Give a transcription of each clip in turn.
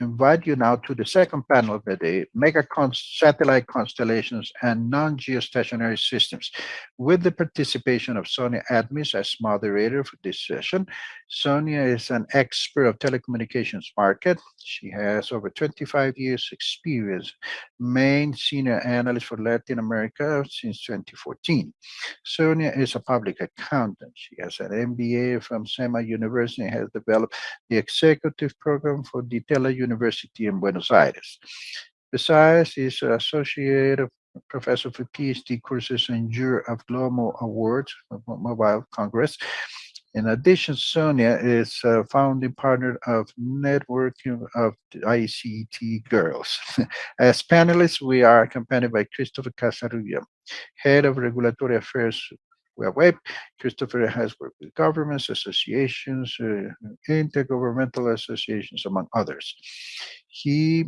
invite you now to the second panel of the day, mega satellite constellations and non-geostationary systems, with the participation of Sonia Admis as moderator for this session. Sonia is an expert of telecommunications market. She has over 25 years experience, main senior analyst for Latin America since 2014. Sonia is a public accountant. She has an MBA from CEMA University and has developed the executive program for the Tele University in Buenos Aires. Besides, he's an associate professor for PhD courses and juror of Global Awards, Mobile Congress. In addition, Sonia is a founding partner of Networking of ICT Girls. As panelists, we are accompanied by Christopher Casarubia, Head of Regulatory Affairs Web. Christopher has worked with governments, associations, uh, intergovernmental associations, among others. He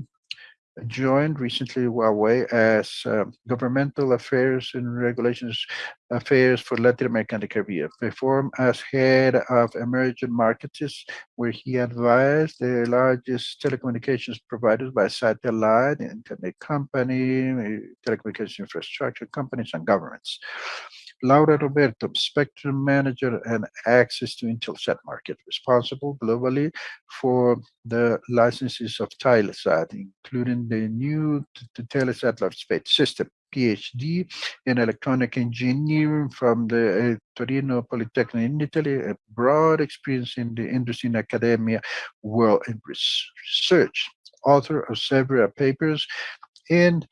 joined recently OneWeb as uh, Governmental Affairs and Regulations Affairs for Latin America and the Caribbean. Performed as head of emerging markets, where he advised the largest telecommunications providers by satellite, internet company, telecommunications infrastructure companies, and governments. Laura Roberti, Spectrum Manager and Access to Intelsat Market, responsible globally for the licenses of Telesat, including the new Telesat Lightspeed System. PhD in electronic engineering from the uh, Torino Polytechnic in Italy, a broad experience in the industry and academia world in research, author of several papers in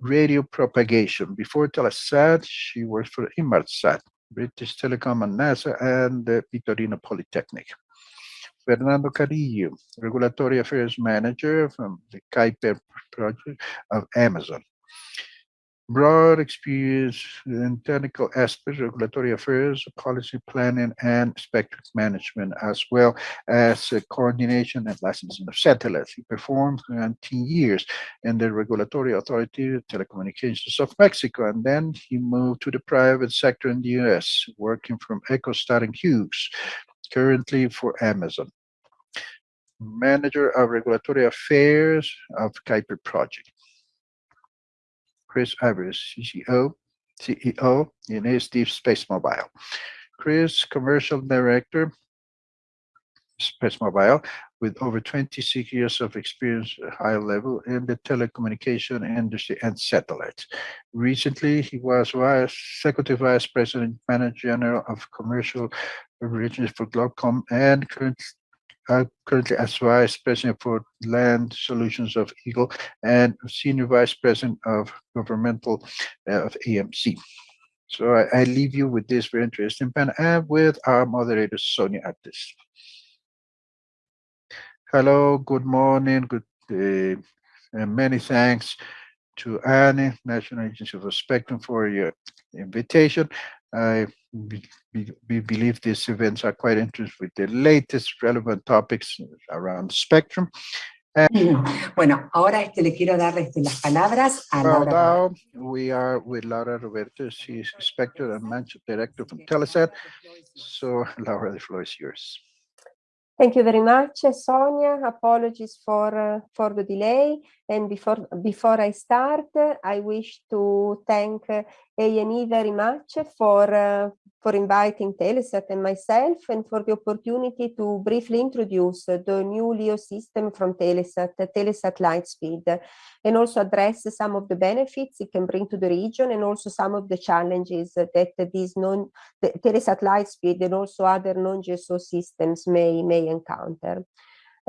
radio propagation. Before Telesat, she worked for Inmarsat, British Telecom and NASA, and the Torino Polytechnic. Fernando Carrillo, Regulatory Affairs Manager from the Kuiper project of Amazon broad experience in technical aspects, regulatory affairs, policy planning, and spectrum management, as well as uh, coordination and licensing of satellites. He performed 19 years in the Regulatory Authority of Telecommunications of Mexico, and then he moved to the private sector in the U.S., working from EchoStar and Hughes, currently for Amazon. Manager of Regulatory Affairs of Kuiper Project. Chris Ivory, CCO, CEO, in Steve Space Mobile. Chris, Commercial Director, Space Mobile, with over 26 years of experience at high level in the telecommunication industry and satellites. Recently, he was Vice Executive Vice President, Manager General of Commercial Operations for Globecom and currently uh, currently as Vice President for Land Solutions of Eagle and Senior Vice President of Governmental uh, of AMC. So I, I, leave you with this very interesting panel and with our moderator, Sonia Artis. Hello, good morning, good uh, and many thanks to ANE, National Agency for Spectrum for your invitation. I we believe these events are quite interesting with the latest relevant topics around spectrum. bueno, ahora este, le quiero dar este, las palabras a well, Laura. Now we are with Laura Roberti. She's Spectrum and Managing Director from Telesat. So, Laura, the floor is yours. Thank you very much, Sonia. Apologies for uh, for the delay. And before before I start, I wish to thank uh, ANE very much for uh, for inviting Telesat and myself and for the opportunity to briefly introduce the new LEO system from Telesat, Telesat Lightspeed, and also address some of the benefits it can bring to the region and also some of the challenges that these non the Telesat Lightspeed and also other non-GSO systems may, may encounter.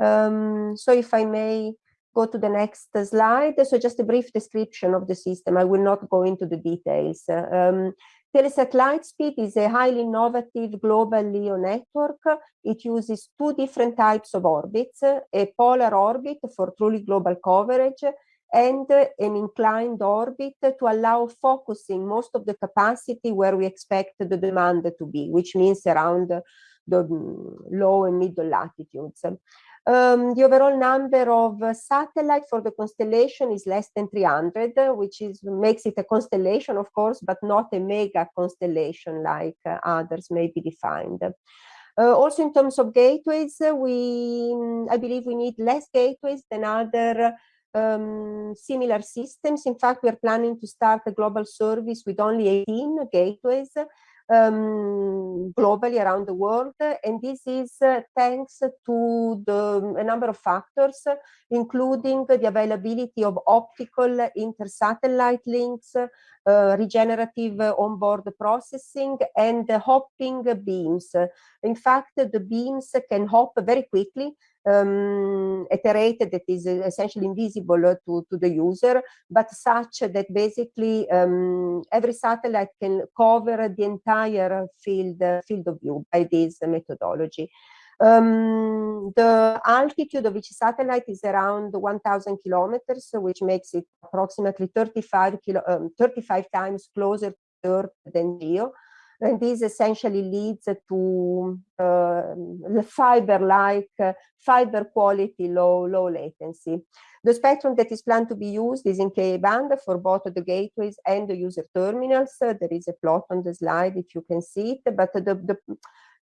Um, so if I may go to the next slide. So just a brief description of the system. I will not go into the details. Um, Telesat Lightspeed is a highly innovative global LEO network. It uses two different types of orbits, a polar orbit for truly global coverage and an inclined orbit to allow focusing most of the capacity where we expect the demand to be, which means around the low and middle latitudes. Um, the overall number of uh, satellite for the constellation is less than 300, which is makes it a constellation, of course, but not a mega constellation like uh, others may be defined. Uh, also in terms of gateways, uh, we, mm, I believe we need less gateways than other um, similar systems. In fact, we're planning to start a global service with only 18 gateways um, globally around the world. And this is uh, thanks to the, a number of factors, including the availability of optical inter-satellite links, regenerative onboard processing, and hopping beams. In fact, the beams can hop very quickly um, at a rate that is essentially invisible to, to the user, but such that basically um, every satellite can cover the entire field, field of view by this methodology. Um, the altitude of each satellite is around 1000 kilometers, which makes it approximately 35, kilo, um, 35 times closer to Earth than GEO. And this essentially leads to uh, fiber-like, uh, fiber quality, low, low latency. The spectrum that is planned to be used is in Ka band for both the gateways and the user terminals. Uh, there is a plot on the slide if you can see it, but the, the,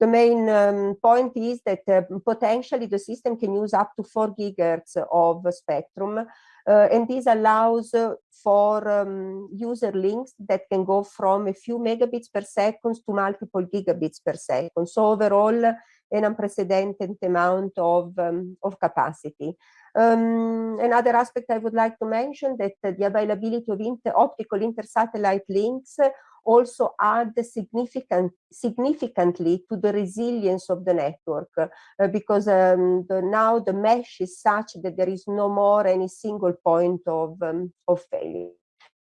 the main um, point is that uh, potentially the system can use up to 4 gigahertz of spectrum uh, and this allows uh, for um, user links that can go from a few megabits per second to multiple gigabits per second. So overall, an unprecedented amount of, um, of capacity. Um, another aspect I would like to mention that the availability of inter optical inter-satellite links also add significant, significantly to the resilience of the network uh, because um, the, now the mesh is such that there is no more any single point of, um, of failure.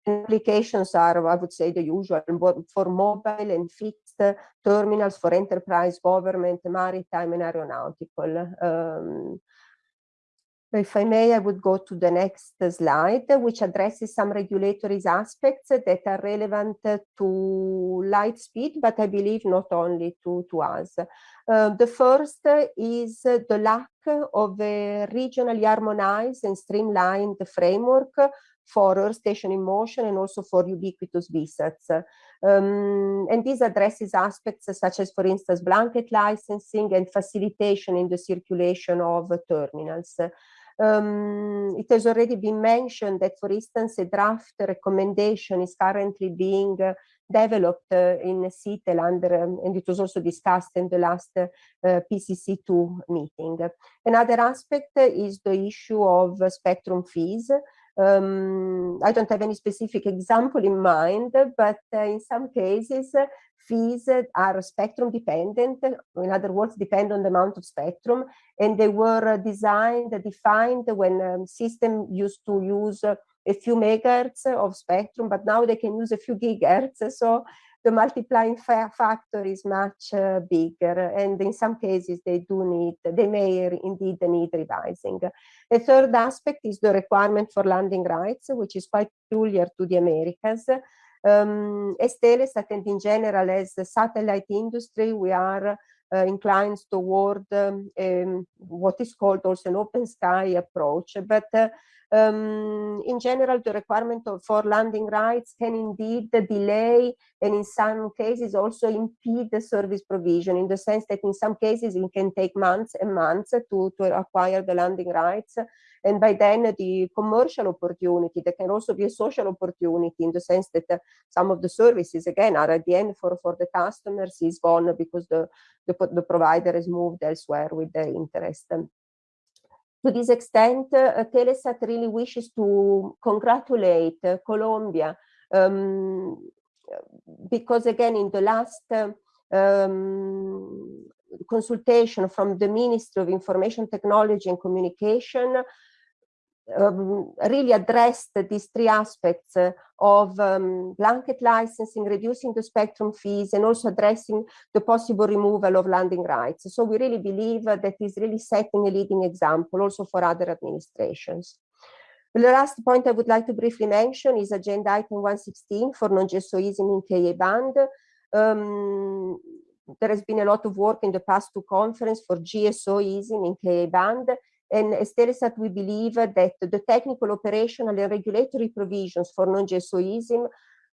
Applications are, I would say, the usual for mobile and fixed terminals for enterprise, government, maritime, and aeronautical. Um, if I may, I would go to the next slide, which addresses some regulatory aspects that are relevant to Lightspeed, but I believe not only to, to us. Uh, the first is the lack of a regionally harmonized and streamlined framework for Earth Station in Motion and also for ubiquitous VSATs. Um, and this addresses aspects such as, for instance, blanket licensing and facilitation in the circulation of terminals. Um, it has already been mentioned that, for instance, a draft recommendation is currently being uh, developed uh, in CITEL under, um, and it was also discussed in the last uh, PCC2 meeting. Another aspect is the issue of spectrum fees. Um, I don't have any specific example in mind, but uh, in some cases, fees are spectrum dependent, in other words, depend on the amount of spectrum, and they were designed, defined when um, system used to use a few megahertz of spectrum, but now they can use a few gigahertz, so the multiplying factor is much uh, bigger, and in some cases they do need, they may indeed need revising. The third aspect is the requirement for landing rights, which is quite peculiar to the Americas. Um, as and in general as the satellite industry, we are uh, inclined toward um, um, what is called also an open sky approach. But uh, um, in general, the requirement of, for landing rights can indeed delay and in some cases also impede the service provision in the sense that in some cases it can take months and months to, to acquire the landing rights and by then the commercial opportunity, there can also be a social opportunity in the sense that uh, some of the services, again, are at the end for, for the customers is gone because the, the, the provider has moved elsewhere with their interest. To this extent, uh, Telesat really wishes to congratulate uh, Colombia um, because again, in the last um, consultation from the Ministry of Information Technology and Communication, um, really addressed these three aspects uh, of um, blanket licensing, reducing the spectrum fees, and also addressing the possible removal of landing rights. So we really believe uh, that is really setting a leading example also for other administrations. The last point I would like to briefly mention is agenda item 116 for non-GSO ESIMs in Ka band. Um, there has been a lot of work in the past two conference for GSO ESIMs in Ka band, and as Telesat, we believe that the technical, operational, and regulatory provisions for non-GSO ESIMs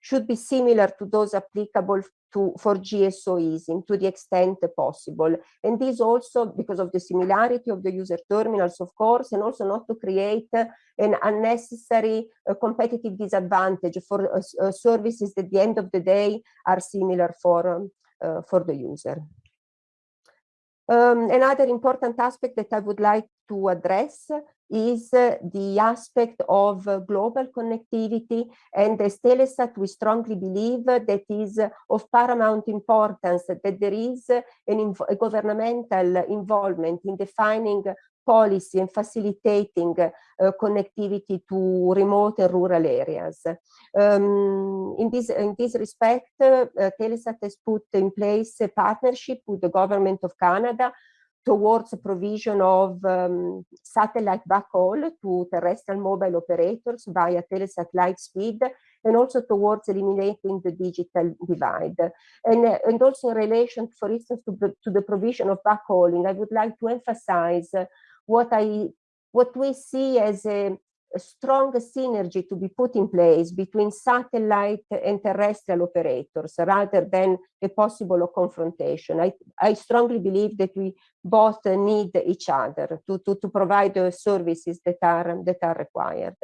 should be similar to those applicable to, for GSO ESIMs to the extent possible. And this also because of the similarity of the user terminals, of course, and also not to create an unnecessary uh, competitive disadvantage for uh, uh, services that at the end of the day are similar for, um, uh, for the user. Um, another important aspect that I would like to address is uh, the aspect of uh, global connectivity. And as Telesat we strongly believe that is of paramount importance that there is an a governmental involvement in defining policy and facilitating uh, connectivity to remote and rural areas. Um, in, this, in this respect, uh, Telesat has put in place a partnership with the government of Canada towards the provision of um, satellite backhaul to terrestrial mobile operators via Telesat Lightspeed and also towards eliminating the digital divide. And, uh, and also in relation, for instance, to the, to the provision of backhauling, I would like to emphasize what I what we see as a, a strong synergy to be put in place between satellite and terrestrial operators rather than a possible confrontation. I, I strongly believe that we both need each other to, to, to provide the services that are, that are required.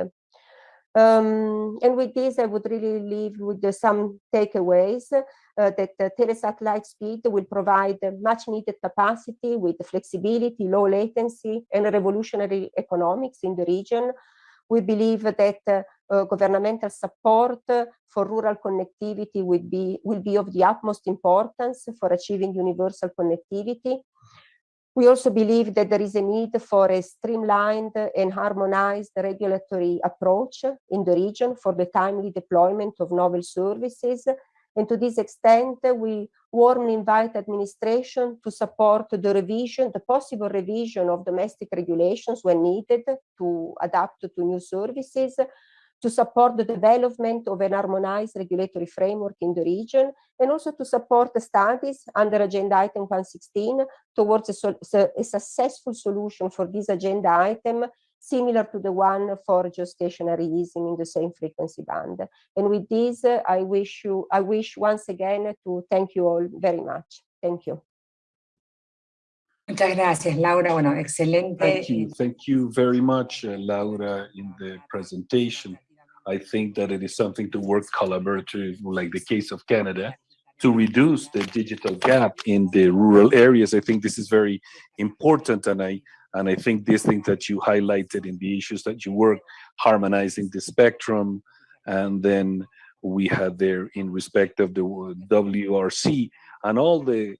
Um, and with this, I would really leave with some takeaways that uh, Telesat Lightspeed will provide much needed capacity with flexibility, low latency, and revolutionary economics in the region. We believe that uh, uh, governmental support for rural connectivity will be, will be of the utmost importance for achieving universal connectivity. We also believe that there is a need for a streamlined and harmonized regulatory approach in the region for the timely deployment of novel services. And to this extent, we warmly invite administration to support the revision, the possible revision of domestic regulations when needed to adapt to new services, to support the development of an harmonized regulatory framework in the region, and also to support the studies under Agenda Item 116 towards a, a successful solution for this agenda item, similar to the one for geostationary ESIMs in the same frequency band. And with this, uh, I wish you, I wish once again to thank you all very much. Thank you. Muchas gracias, Laura. Bueno, excelente. Thank you. Thank you very much, uh, Laura, in the presentation. I think that it is something to work collaboratively, like the case of Canada, to reduce the digital gap in the rural areas. I think this is very important, and I and I think these things that you highlighted in the issues that you work, harmonizing the spectrum, and then we had there in respect of the WRC and all the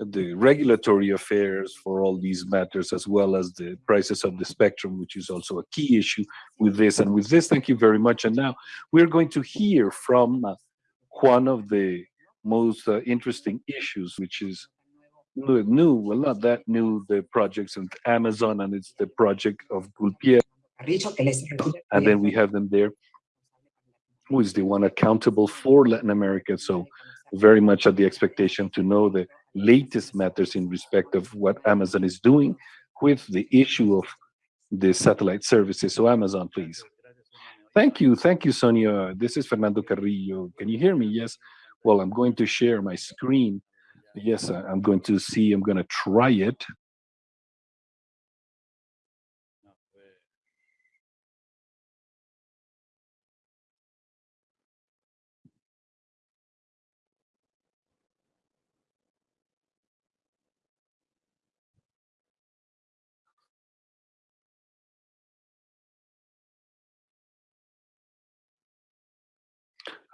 the regulatory affairs for all these matters, as well as the prices of the spectrum, which is also a key issue with this. And with this, thank you very much. And now we're going to hear from uh, one of the most uh, interesting issues, which is new, well, not that new, the projects of Amazon, and it's the project of Kuiper. And then we have them there, who is the one accountable for Latin America. So very much at the expectation to know the latest matters in respect of what Amazon is doing with the issue of the satellite services. So Amazon, please. Thank you. Thank you, Sonia. This is Fernando Carrillo. Can you hear me? Yes. Well, I'm going to share my screen. Yes, I'm going to see, I'm going to try it.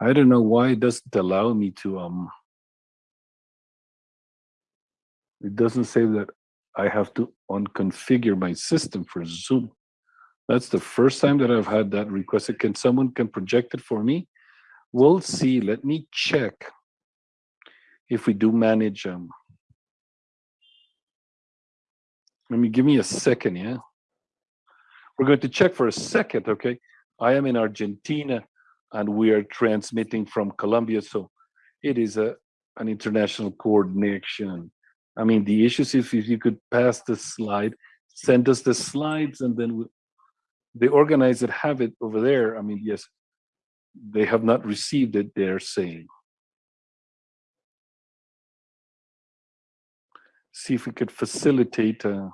I don't know why it doesn't allow me to, um, it doesn't say that I have to unconfigure my system for Zoom. That's the first time that I've had that requested. Can someone can project it for me? We'll see. Let me check if we do manage. Um, let me give me a second, yeah? We're going to check for a second, okay? I am in Argentina and we are transmitting from Colombia. So it is a an international coordination. I mean, the issues, if, if you could pass the slide, send us the slides and then we, the organizer have it over there. I mean, yes, they have not received it, they're saying. See if we could facilitate. Uh,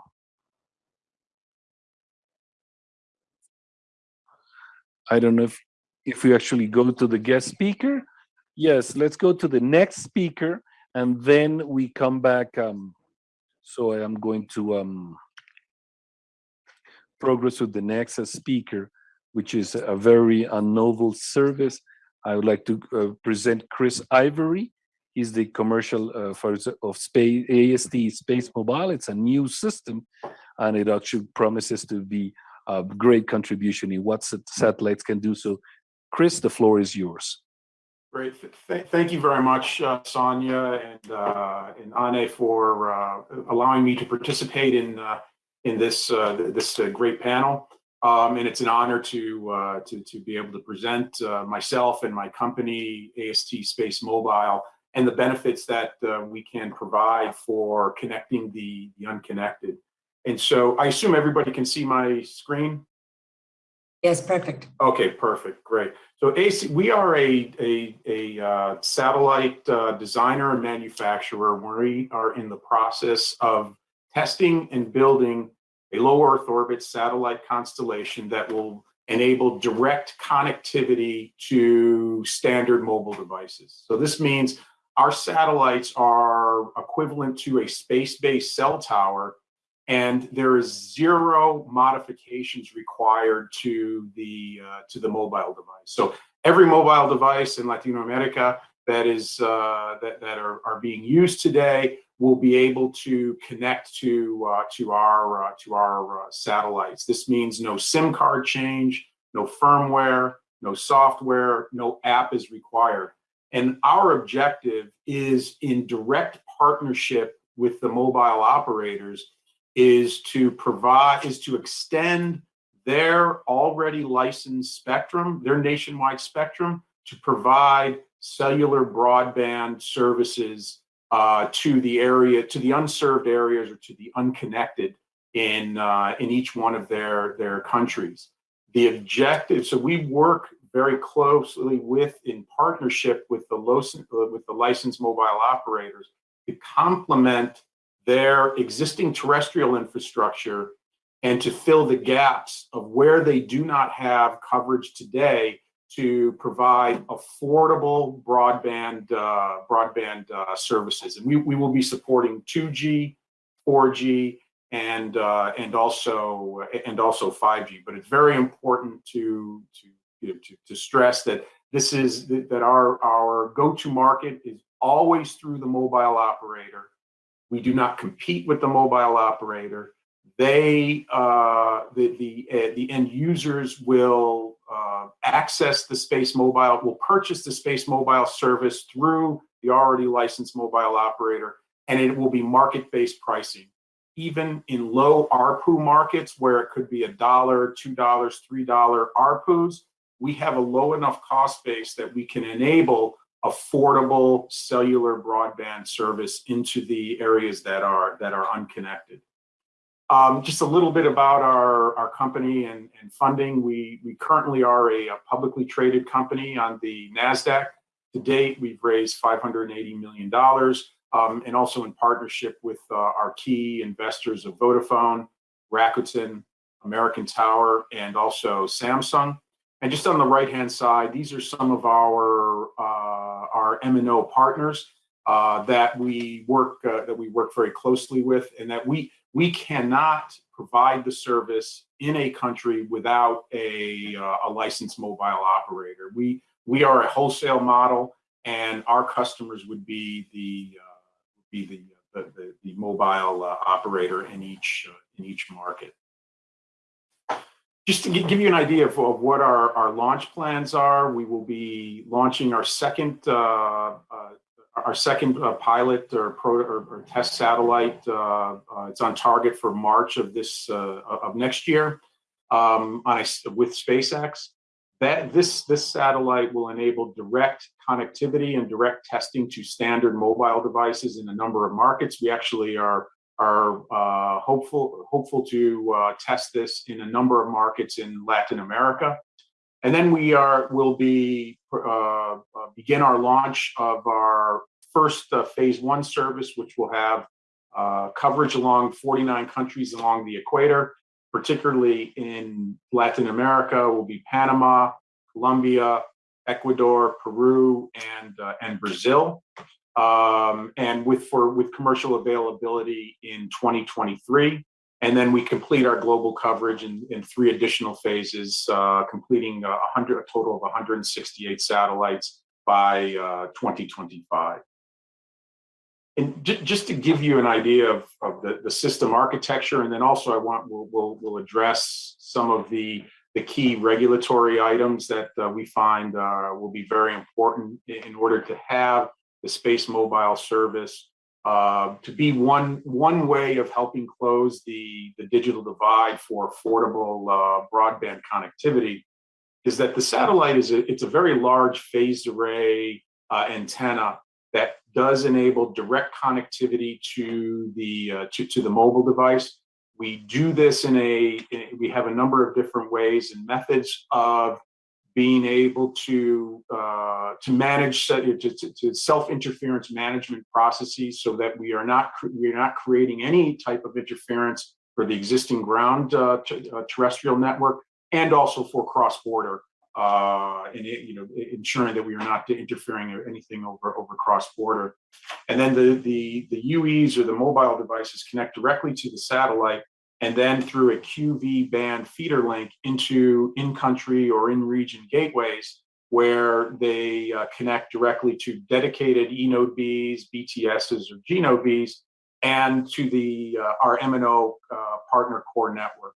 I don't know if if we actually go to the guest speaker. Yes, let's go to the next speaker and then we come back. Um, so I am going to um, progress with the next speaker, which is a very uh, novel service. I would like to uh, present Chris Ivory. He's the commercial uh, for of space AST Space Mobile. It's a new system, and it actually promises to be a great contribution in what satellites can do. So, Chris, the floor is yours. Great. Th thank you very much, uh, Sonia and uh, and ANE for uh, allowing me to participate in uh, in this uh, this uh, great panel. Um, and it's an honor to to to be able to present myself and my company AST Space Mobile and the benefits that we can provide for connecting the the unconnected. And so I assume everybody can see my screen. Yes, perfect. Okay, perfect, great. So AC, we are a a, a uh, satellite uh, designer and manufacturer. We are in the process of testing and building a low Earth orbit satellite constellation that will enable direct connectivity to standard mobile devices. So this means our satellites are equivalent to a space-based cell tower and there is zero modifications required to the uh, to the mobile device. So every mobile device in Latino America that is uh, that, that are, are being used today will be able to connect to uh, to our uh, to our uh, satellites. This means no SIM card change, no firmware, no software, no app is required. And our objective is in direct partnership with the mobile operators is to provide is to extend their already licensed spectrum, their nationwide spectrum, to provide cellular broadband services uh, to the area, to the unserved areas or to the unconnected in, uh, in each one of their, their countries. The objective, so we work very closely with, in partnership with the, with the licensed mobile operators to complement their existing terrestrial infrastructure and to fill the gaps of where they do not have coverage today to provide affordable broadband uh, broadband uh, services. And we, we will be supporting 2G, 4G, and uh, and also and also 5G. But it's very important to to you know, to, to stress that this is that our our go-to market is always through the mobile operator. We do not compete with the mobile operator. They uh, the the uh, the end users will uh, access the Space Mobile, will purchase the Space Mobile service through the already licensed mobile operator, and it will be market-based pricing. Even in low ARPU markets where it could be a dollar, two dollars, three dollar ARPUs, we have a low enough cost base that we can enable affordable cellular broadband service into the areas that are that are unconnected. Um, just a little bit about our, our company and, and funding. We, we currently are a, a, publicly traded company on the NASDAQ. To date, we've raised $580 million um, and also in partnership with uh, our key investors of Vodafone, Rakuten, American Tower, and also Samsung. And just on the right-hand side, these are some of our, uh, MNO partners uh, that we work uh, that we work very closely with, and that we we cannot provide the service in a country without a, uh, a licensed mobile operator. We, we are a wholesale model and our customers would be the, uh, be the, the, the, the mobile uh, operator in each, in each market. Just to give you an idea of, of, what our, our launch plans are, we will be launching our second uh, uh, our second uh, pilot or, pro, or, or, test satellite, uh, uh, it's on target for March of this uh, of next year um, on a, with SpaceX. That this this satellite will enable direct connectivity and direct testing to standard mobile devices in a number of markets. We actually are are uh, hopeful hopeful to uh, test this in a number of markets in Latin America. And then we are, will be, uh, uh, begin our launch of our first uh, phase one service, which will have uh, coverage along 49 countries along the equator, particularly in Latin America, will be Panama, Colombia, Ecuador, Peru, and, and Brazil. Um, and with, for, with commercial availability in 2023. And then we complete our global coverage in, in three additional phases, uh, completing a, 100, a total of 168 satellites by uh, 2025. And ju- just to give you an idea of, of the, the system architecture, and then also I want we'll, we'll, we'll address some of the, the key regulatory items that uh, we find uh, will be very important in order to have the space mobile service uh, to be one one way of helping close the the digital divide for affordable uh, broadband connectivity is that the satellite is a, it's a very large phased array uh, antenna that does enable direct connectivity to the uh, to, to the mobile device. We do this in a in, we have a number of different ways and methods of being able to uh, to manage to, to, self interference management processes so that we are not we are not creating any type of interference for the existing ground uh, uh terrestrial network and also for cross border uh, and you know ensuring that we are not interfering or anything over over cross border and then the the the UEs or the mobile devices connect directly to the satellite and then through a QV band feeder link into in-country or in-region gateways where they uh, connect directly to dedicated eNode Bs, BTSs, or GNode Bs, and to the uh, our MNO uh, partner core network.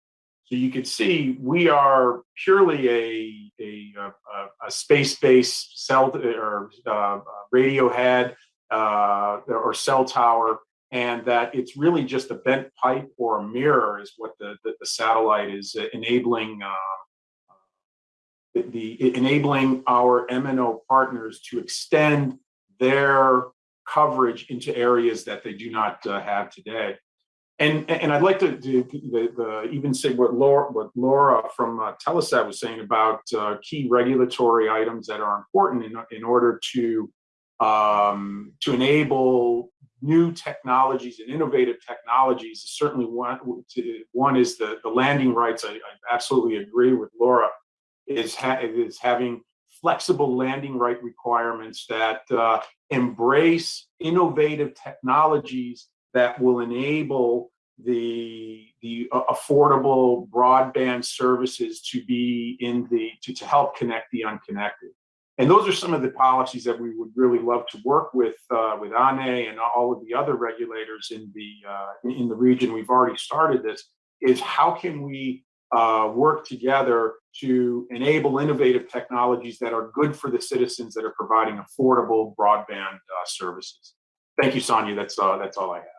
So you can see we are purely a, a, a, a space-based cell or uh, radio head uh, or cell tower and that it's really just a bent pipe or a mirror is what the, the, the satellite is enabling uh, the, the, enabling our MNO partners to extend their coverage into areas that they do not uh, have today. And, and I'd like to, to the, the, even say what Laura, what Laura from uh, Telesat was saying about uh, key regulatory items that are important in, in order to um, to enable new technologies and innovative technologies is certainly one. One is the, the landing rights. I, I absolutely agree with Laura. Is ha is having flexible landing right requirements that uh, embrace innovative technologies that will enable the the uh, affordable broadband services to be in the to, to help connect the unconnected. And those are some of the policies that we would really love to work with uh, with ANE and all of the other regulators in the uh, in the region. We've already started this. Is how can we uh, work together to enable innovative technologies that are good for the citizens that are providing affordable broadband uh, services. Thank you, Sonia. That's uh, that's all I have.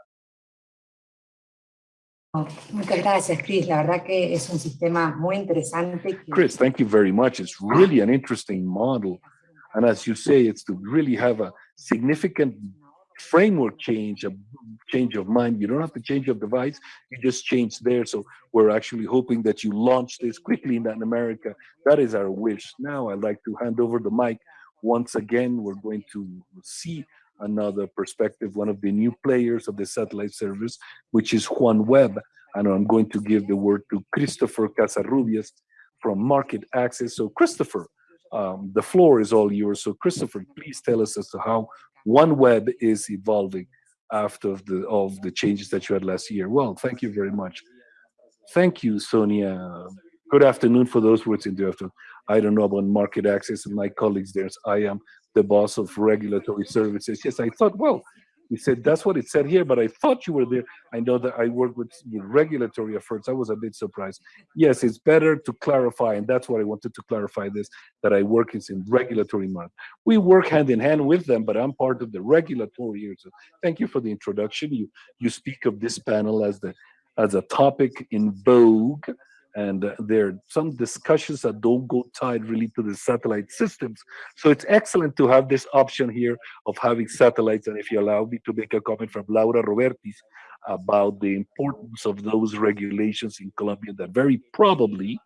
Muchas gracias, Chris. La verdad que es un sistema muy interesante. Chris, thank you very much. It's really an interesting model. And as you say, it's to really have a significant framework change, a change of mind. You don't have to change your device, you just change there. So we're actually hoping that you launch this quickly in Latin America. That is our wish. Now I'd like to hand over the mic once again. We're going to see another perspective, one of the new players of the satellite service, which is OneWeb. And I'm going to give the word to Christopher Casarrubias from Market Access. So Christopher, um, the floor is all yours. So Christopher, please tell us as to how OneWeb is evolving after the, of the changes that you had last year. Well, thank you very much. Thank you, Sonia. Good afternoon for those words in the afternoon. I don't know about market access and my colleagues there. I am the boss of regulatory services. Yes, I thought, well, he said, that's what it said here, but I thought you were there. I know that I work with, regulatory efforts. I was a bit surprised. Yes, it's better to clarify, and that's what I wanted to clarify this, that I work is in regulatory market. We work hand in hand with them, but I'm part of the regulatory here. So thank you for the introduction. You you speak of this panel as the as a topic in vogue and uh, there are some discussions that don't go tied really to the satellite systems. So it's excellent to have this option here of having satellites. And if you allow me to make a comment from Laura Robertis about the importance of those regulations in Colombia, that very probably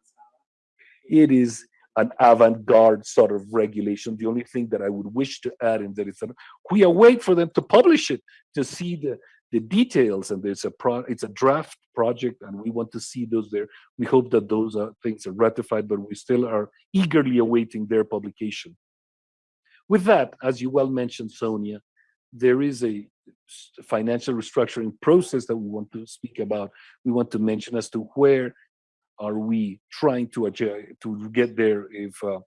it is an avant-garde sort of regulation. The only thing that I would wish to add in that is that we await for them to publish it to see the the details and there's a pro it's a draft project and we want to see those there. We hope that those are things are ratified but we still are eagerly awaiting their publication. With that as you well mentioned sonia there is a financial restructuring process that we want to speak about. We want to mention as to where are we trying to to get there if uh,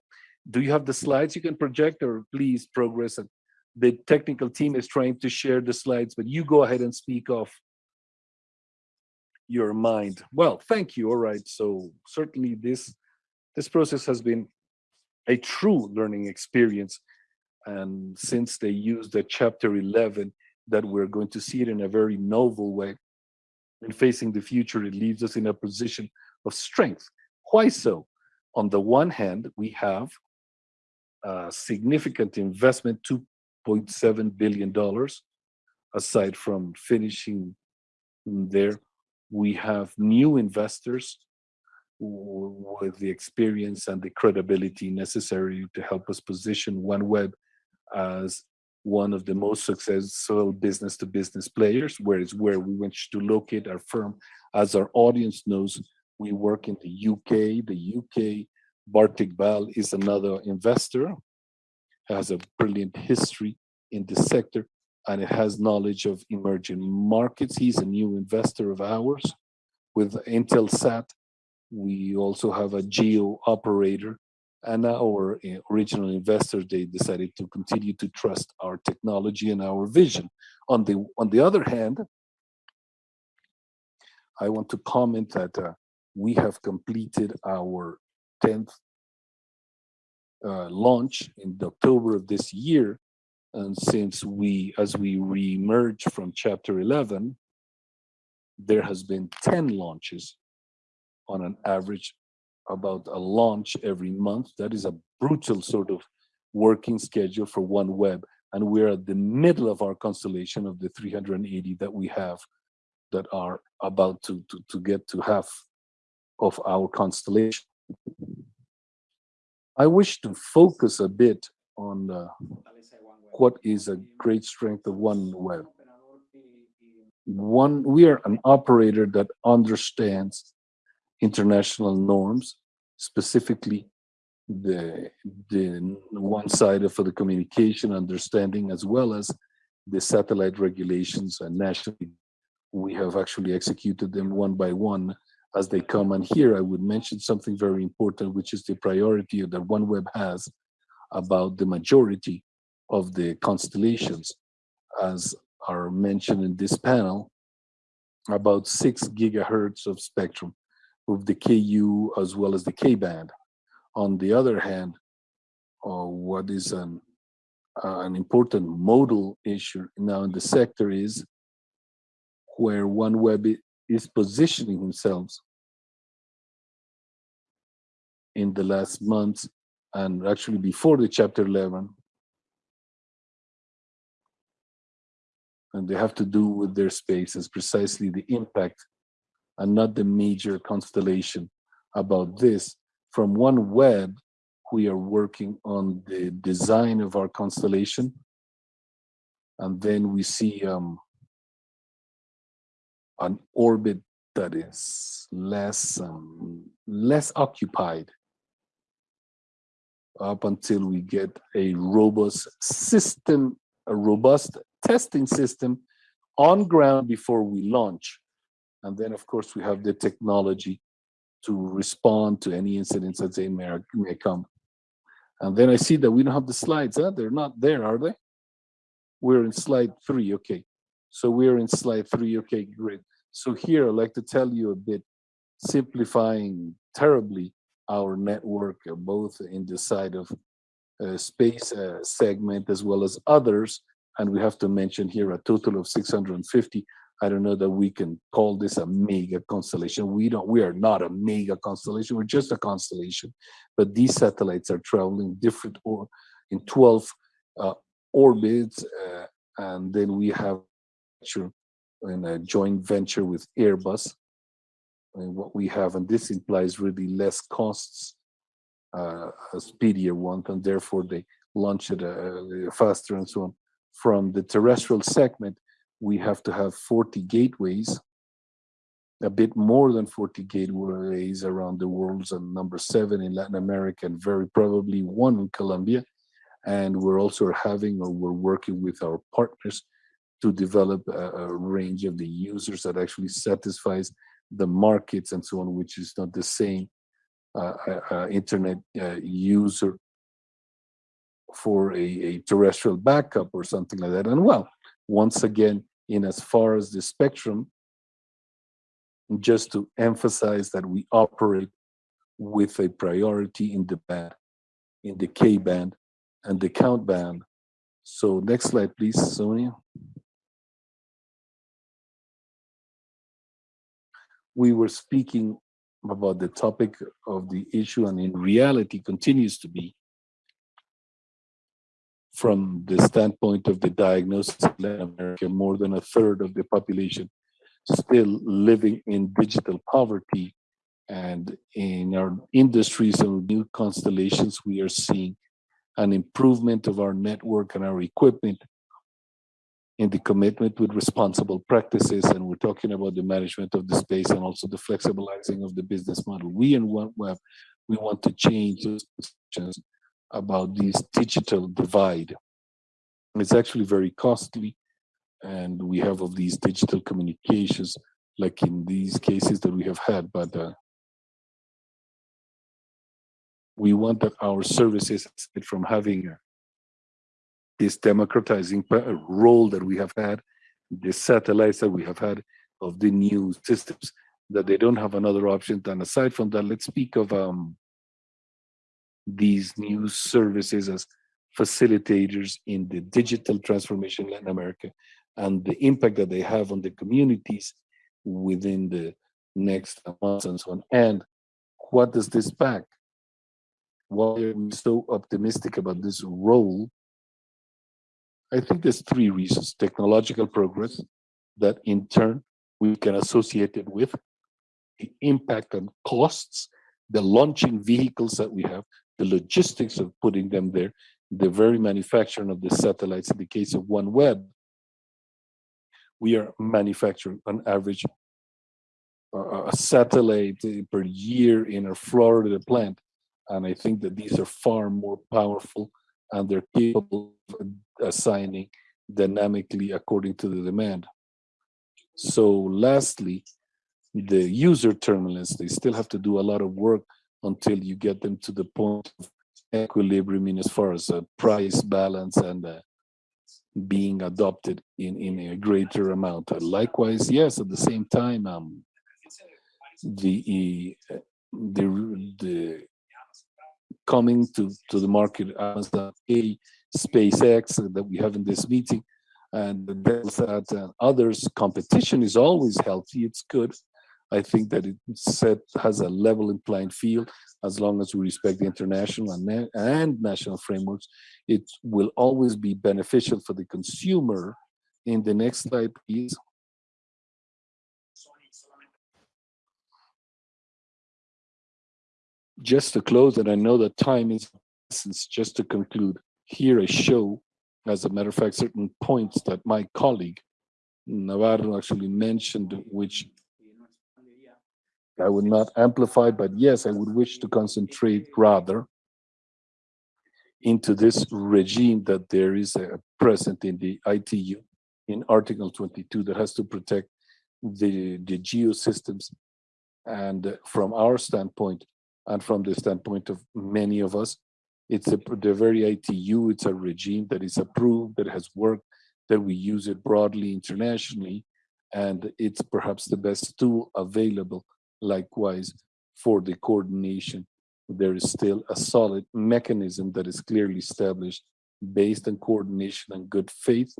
do you have the slides you can project or please progress and the technical team is trying to share the slides, but you go ahead and speak of your mind. Well, thank you. All right. So certainly this this process has been a true learning experience. And since they used the chapter 11, that we're going to see it in a very novel way. and facing the future, it leaves us in a position of strength. Why so? On the one hand, we have a significant investment, 2.7 billion dollars. Aside from finishing there, we have new investors with the experience and the credibility necessary to help us position OneWeb as one of the most successful business to business players, where is where we wish to locate our firm. As our audience knows, we work in the UK. The UK, Bharti Global is another investor, has a brilliant history in this sector, and it has knowledge of emerging markets. He's a new investor of ours. With Eutelsat, we also have a geo operator and our uh, original investors they decided to continue to trust our technology and our vision on the on the other hand i want to comment that uh, we have completed our 10th uh, launch in october of this year and since we as we re-emerge from chapter 11 there has been 10 launches on an average about a launch every month. That is a brutal sort of working schedule for OneWeb. And we're at the middle of our constellation of the 380 that we have that are about to, to, to get to half of our constellation. I wish to focus a bit on uh, what is a great strength of OneWeb. One, we are an operator that understands international norms, specifically the the one side for the communication understanding as well as the satellite regulations and nationally we have actually executed them one by one as they come and here i would mention something very important which is the priority that OneWeb has about the majority of the constellations as are mentioned in this panel about six gigahertz of spectrum of the KU as well as the K band. On the other hand, uh, what is an, uh, an important modal issue now in the sector is where OneWeb is positioning themselves in the last months and actually before the chapter 11 and they have to do with their space spaces precisely the impact and not the major constellation about this. From OneWeb, we are working on the design of our constellation. And then we see um, an orbit that is less um, less occupied up until we get a robust system, a robust testing system on ground before we launch. And then, of course, we have the technology to respond to any incidents that they may, may come. And then I see that we don't have the slides. Huh? They're not there, are they? We're in slide three. Okay. So we're in slide three. Okay, great. So here I'd like to tell you a bit, simplifying terribly our network, uh, both in the side of uh, space uh, segment as well as others. And we have to mention here a total of 650 I don't know that we can call this a mega constellation. We don't, we are not a mega constellation. We're just a constellation. But these satellites are traveling different or in 12 uh, orbits. Uh, and then we have in a joint venture with Airbus. What we have, and this implies really less costs uh, a speedier one, and therefore they launch it uh, faster and so on. From the terrestrial segment, we have to have 40 gateways, a bit more than 40 gateways around the world, and number seven in Latin America, and very probably one in Colombia. And we're also having, or we're working with our partners to develop a, a range of the users that actually satisfies the markets and so on, which is not the same uh, uh, uh, internet uh, user for a, a terrestrial backup or something like that. And well, once again, in as far as the spectrum, just to emphasize that we operate with a priority in the band, in the K band and the count band. So next slide, please, Sonia. We were speaking about the topic of the issue and in reality continues to be from the standpoint of the diagnosis in Latin America, more than a third of the population still living in digital poverty. And in our industries and new constellations, we are seeing an improvement of our network and our equipment in the commitment with responsible practices. And we're talking about the management of the space and also the flexibilizing of the business model. We in OneWeb, we want to change those about this digital divide. It's actually very costly. And we have of these digital communications, like in these cases that we have had, but uh, we want that our services from having this democratizing role that we have had, the satellites that we have had of the new systems, that they don't have another option. than aside from that, let's speak of um, these new services as facilitators in the digital transformation in Latin America and the impact that they have on the communities within the next months and so on. And what does this back? Why are we so optimistic about this role? I think there's three reasons. Technological progress that in turn we can associate it with the impact on costs, the launching vehicles that we have, the logistics of putting them there, the very manufacturing of the satellites. In the case of OneWeb, we are manufacturing on average a satellite eh, per year in our Florida plant. And I think that these are far more powerful and they're capable assigning dynamically according to the demand. So lastly, the user terminals, they still have to do a lot of work until you get them to the point of equilibrium in as far as a price balance and uh, being adopted in, in a greater amount. Uh, likewise, yes, at the same time, um, the, the, the coming to, to the market Amazon A, SpaceX that we have in this meeting, and the Bellsat and others, competition is always healthy, it's good. I think that it set has a level in playing field as long as we respect the international and, and national frameworks. It will always be beneficial for the consumer. In the next slide, please. Just to close, and I know that time is just to conclude, here I show, as a matter of fact, certain points that my colleague Navarro actually mentioned, which I would not amplify, but yes, I would wish to concentrate rather into this regime that there is a present in the ITU in Article 22 that has to protect the, the geosystems. And from our standpoint, and from the standpoint of many of us, it's a, the very ITU, it's a regime that is approved, that has worked, that we use it broadly internationally, and it's perhaps the best tool available Likewise, for the coordination, there is still a solid mechanism that is clearly established based on coordination and good faith,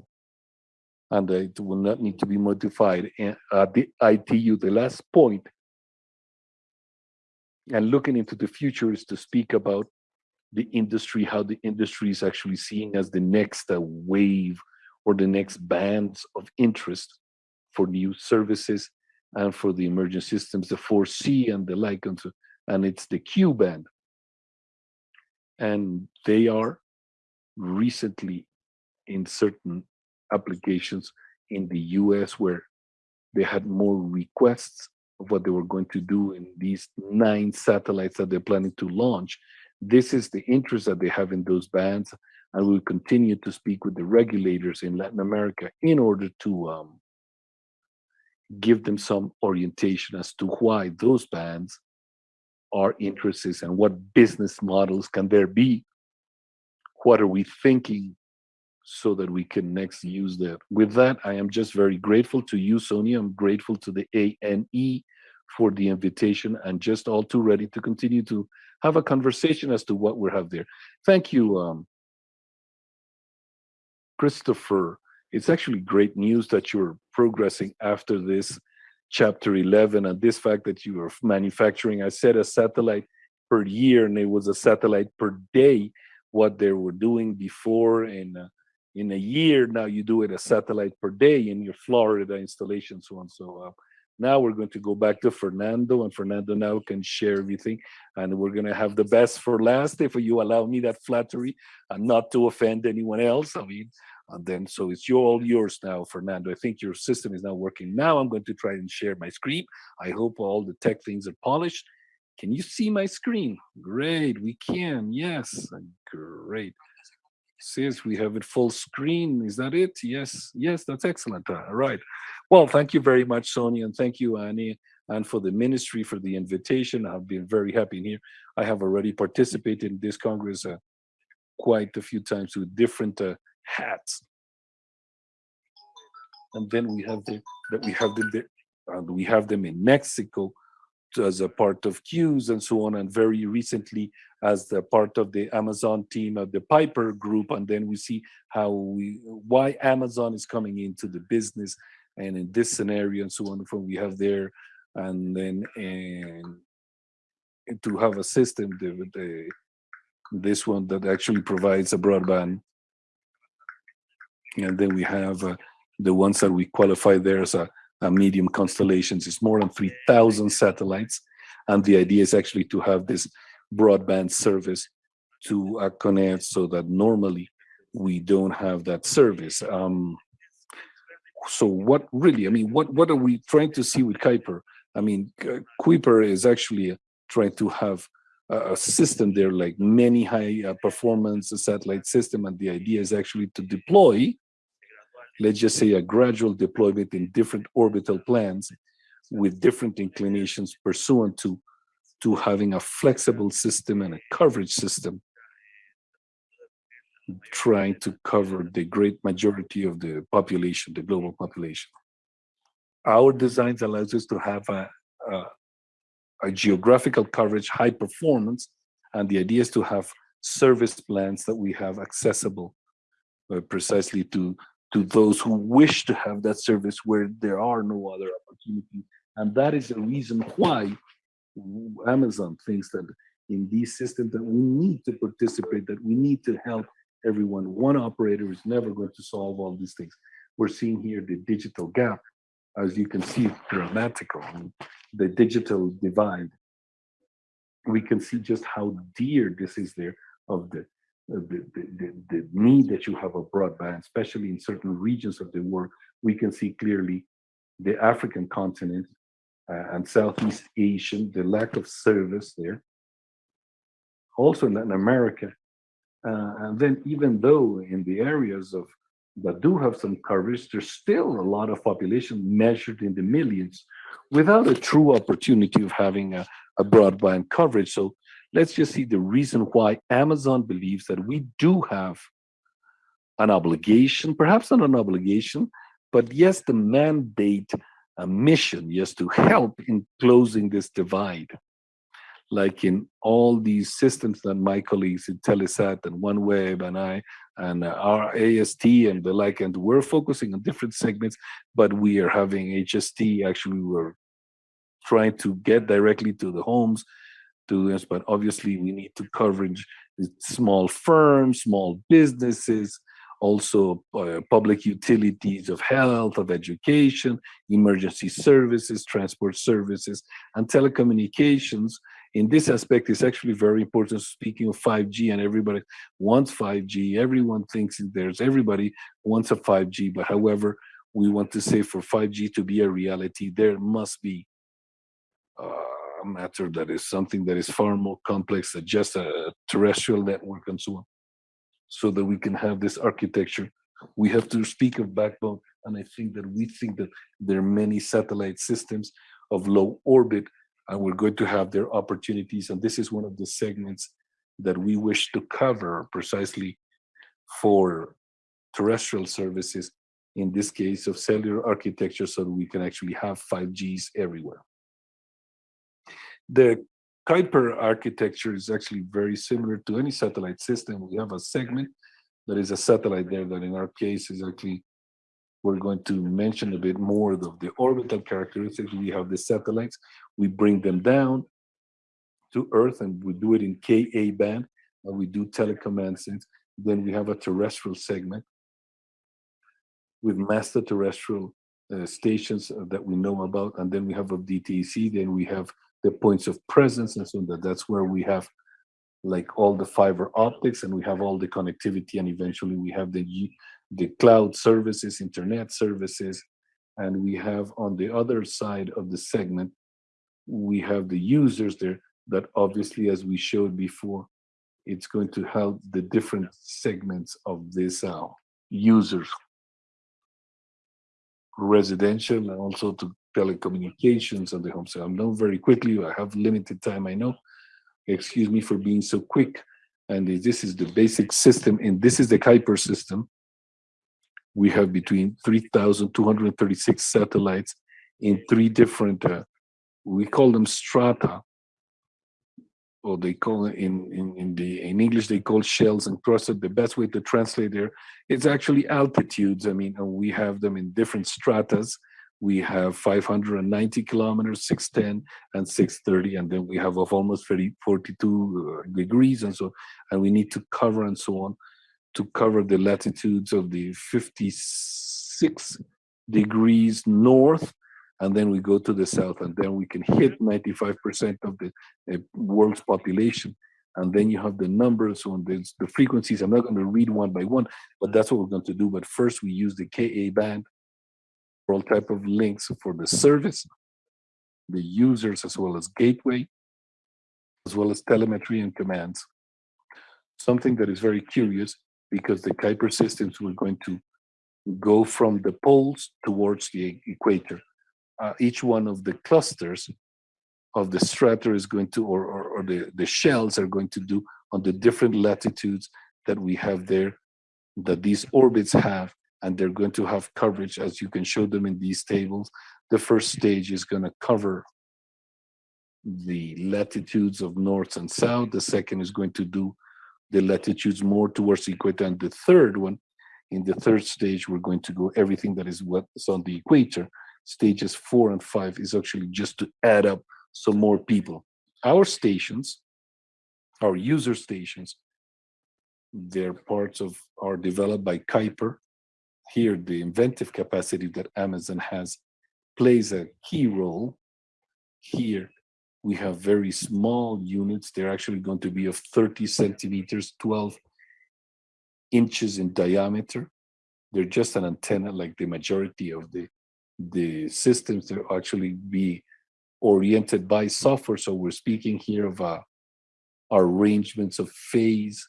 and it will not need to be modified. At the ITU, the last point, and looking into the future is to speak about the industry, how the industry is actually seeing as the next uh, wave or the next bands of interest for new services and for the emerging systems, the 4C and the like, and, so, and it's the Q band. and they are recently in certain applications in the US where they had more requests of what they were going to do in these nine satellites that they're planning to launch. This is the interest that they have in those bands, and we'll continue to speak with the regulators in Latin America in order to um, give them some orientation as to why those bands are interests and what business models can there be. What are we thinking so that we can next use that. With that, I am just very grateful to you, Sonia. I'm grateful to the ANE for the invitation and just all too ready to continue to have a conversation as to what we have there. Thank you, um, Christopher. It's actually great news that you're progressing after this chapter 11 and this fact that you are manufacturing, I said a satellite per year and it was a satellite per day, what they were doing before in uh, in a year now you do it a satellite per day in your Florida installation, so on. So uh, now we're going to go back to Fernando, and Fernando now can share everything, and we're going to have the best for last, if you allow me that flattery, and not to offend anyone else. I mean, and then so it's your, all yours now, Fernando. I think your system is now working. Now I'm going to try and share my screen. I hope all the tech things are polished. Can you see my screen? Great, we can. Yes, great says we have it full screen. Is that it? Yes, yes, that's excellent. All right. Well, thank you very much, Sonia, and thank you, ANE, and for the ministry for the invitation. I've been very happy here. I have already participated in this Congress uh, quite a few times with different uh, hats. And then we have the that we have them there, uh, we have them in Mexico as a part of queues and so on. And very recently, as the part of the Amazon team of the Kuiper group. And then we see how we, why Amazon is coming into the business and in this scenario and so on from we have there. And then, and to have a system, the, the, this one that actually provides a broadband. And then we have uh, the ones that we qualify there as a medium constellations. It's more than 3,000 satellites. And the idea is actually to have this broadband service to uh, connect so that normally we don't have that service. Um, so what really, I mean, what, what are we trying to see with Kuiper? I mean, Kuiper is actually trying to have a, system there like many high uh, performance satellite system. And the idea is actually to deploy, let's just say a gradual deployment in different orbital plans with different inclinations pursuant to to having a flexible system and a coverage system trying to cover the great majority of the population, the global population. Our designs allows us to have a, a, a geographical coverage, high performance, and the idea is to have service plans that we have accessible uh, precisely to to those who wish to have that service where there are no other opportunities. And that is the reason why Amazon thinks that in these systems that we need to participate, that we need to help everyone. One operator is never going to solve all these things. We're seeing here the digital gap, as you can see, dramatical, the digital divide. We can see just how dear this is there of the, the, the, the need that you have a broadband, especially in certain regions of the world. We can see clearly the African continent uh, and Southeast Asian, the lack of service there. Also in Latin America. Uh, and then even though in the areas of that do have some coverage, there's still a lot of population measured in the millions without a true opportunity of having a, a broadband coverage. So let's just see the reason why Amazon believes that we do have an obligation, perhaps not an obligation, but yes, the mandate a mission yes, to help in closing this divide. Like in all these systems that my colleagues in Telesat and OneWeb and I and uh, our AST and the like, and we're focusing on different segments, but we are having HST, actually we're trying to get directly to the homes to this, but obviously we need to coverage small firms, small businesses, also uh, public utilities of health, of education, emergency services, transport services, and telecommunications in this aspect, it's actually very important. Speaking of 5G, and everybody wants 5G, everyone thinks there's everybody wants a 5G. But however, we want to say for 5G to be a reality, there must be uh, a matter that is something that is far more complex than just a terrestrial network and so on. So that we can have this architecture, we have to speak of backbone. And I think that we think that there are many satellite systems of low orbit and we're going to have their opportunities. And this is one of the segments that we wish to cover precisely for terrestrial services, in this case of cellular architecture, so that we can actually have 5Gs everywhere. The Kuiper architecture is actually very similar to any satellite system. We have a segment that is a satellite there that in our case is actually, we're going to mention a bit more of the orbital characteristics. We have the satellites, we bring them down to Earth and we do it in Ka band, and we do telecommand things. Then we have a terrestrial segment with master terrestrial uh, stations that we know about, and then we have a DTC, then we have the points of presence, and so that that's where we have like all the fiber optics, and we have all the connectivity, and eventually we have the the cloud services, internet services, and we have on the other side of the segment, we have the users there that obviously, as we showed before, it's going to help the different segments of this uh, users. Residential and also to telecommunications and the home. So I'm not very quickly, I have limited time, I know. Excuse me for being so quick. And this is the basic system, and this is the Kuiper system. We have between 3,236 satellites in three different, uh, we call them strata, or they call in, in, in the in English they call shells and crusted. The best way to translate there, it's actually altitudes. I mean, we have them in different stratas. We have 590 kilometers, 610, and 630, and then we have of almost 30, 42 uh, degrees, and so, and we need to cover and so on to cover the latitudes of the 56 degrees north and then we go to the south and then we can hit 95% of the uh, world's population. And then you have the numbers on the, the frequencies. I'm not going to read one by one but that's what we're going to do. But first we use the ka band all type of links for the service the users as well as gateway as well as telemetry and commands. Something that is very curious because the Kuiper systems were going to go from the poles towards the equator. Uh, each one of the clusters of the strata is going to, or, or, or, the, the shells are going to do on the different latitudes that we have there, that these orbits have, and they're going to have coverage as you can show them in these tables. The first stage is going to cover the latitudes of north and south. The second is going to do the latitudes more towards the equator. And the third one, in the third stage, we're going to go everything that is what's on the equator stages four and five is actually just to add up some more people. Our stations, our user stations, they're parts of, are developed by Kuiper. Here, the inventive capacity that Amazon has plays a key role. Here, we have very small units. They're actually going to be of 30 centimeters, 12 inches in diameter. They're just an antenna like the majority of the the systems to actually be oriented by software. So we're speaking here of uh, arrangements of phase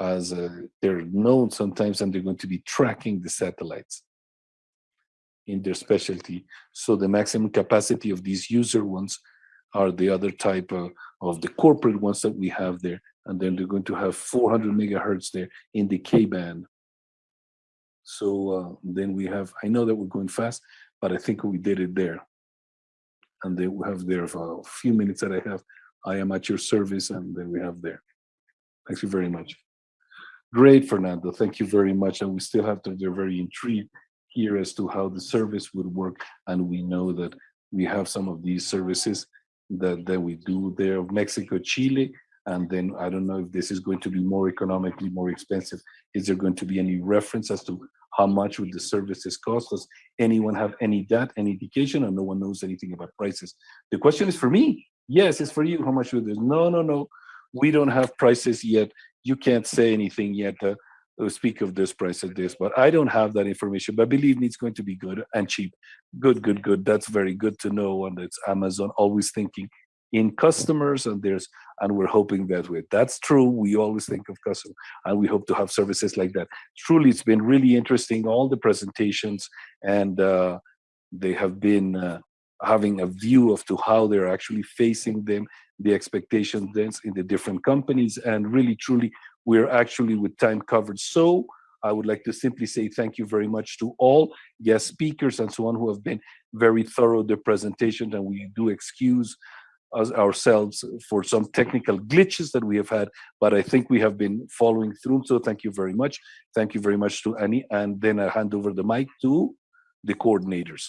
as uh, they're known sometimes and they're going to be tracking the satellites in their specialty. So the maximum capacity of these user ones are the other type of, of the corporate ones that we have there. And then they're going to have 400 megahertz there in the K-band. So uh, then we have, I know that we're going fast, but I think we did it there. And then we have there for a few minutes that I have. I am at your service, and then we have there. Thank you very much. Great, Fernando. Thank you very much. And we still have to, they're very intrigued here as to how the service would work. And we know that we have some of these services that, that we do there, of Mexico, Chile, and then I don't know if this is going to be more economically more expensive. Is there going to be any reference as to how much would the services cost? Does anyone have any data, any indication, or no one knows anything about prices? The question is for me. Yes, it's for you. How much would this? No, no, no. We don't have prices yet. You can't say anything yet. Uh, uh, speak of this price at this, but I don't have that information. But believe me, it's going to be good and cheap. Good, good, good. That's very good to know. And it's Amazon always thinking in customers and there's and we're hoping that way. that's true we always think of customer and we hope to have services like that truly it's been really interesting all the presentations and uh, they have been uh, having a view of to how they're actually facing them the expectations in the different companies and really truly we're actually with time covered so I would like to simply say thank you very much to all guest speakers and so on who have been very thorough the presentation and we do excuse us ourselves for some technical glitches that we have had, but I think we have been following through. So thank you very much. Thank you very much to ANE. And then I hand over the mic to the coordinators.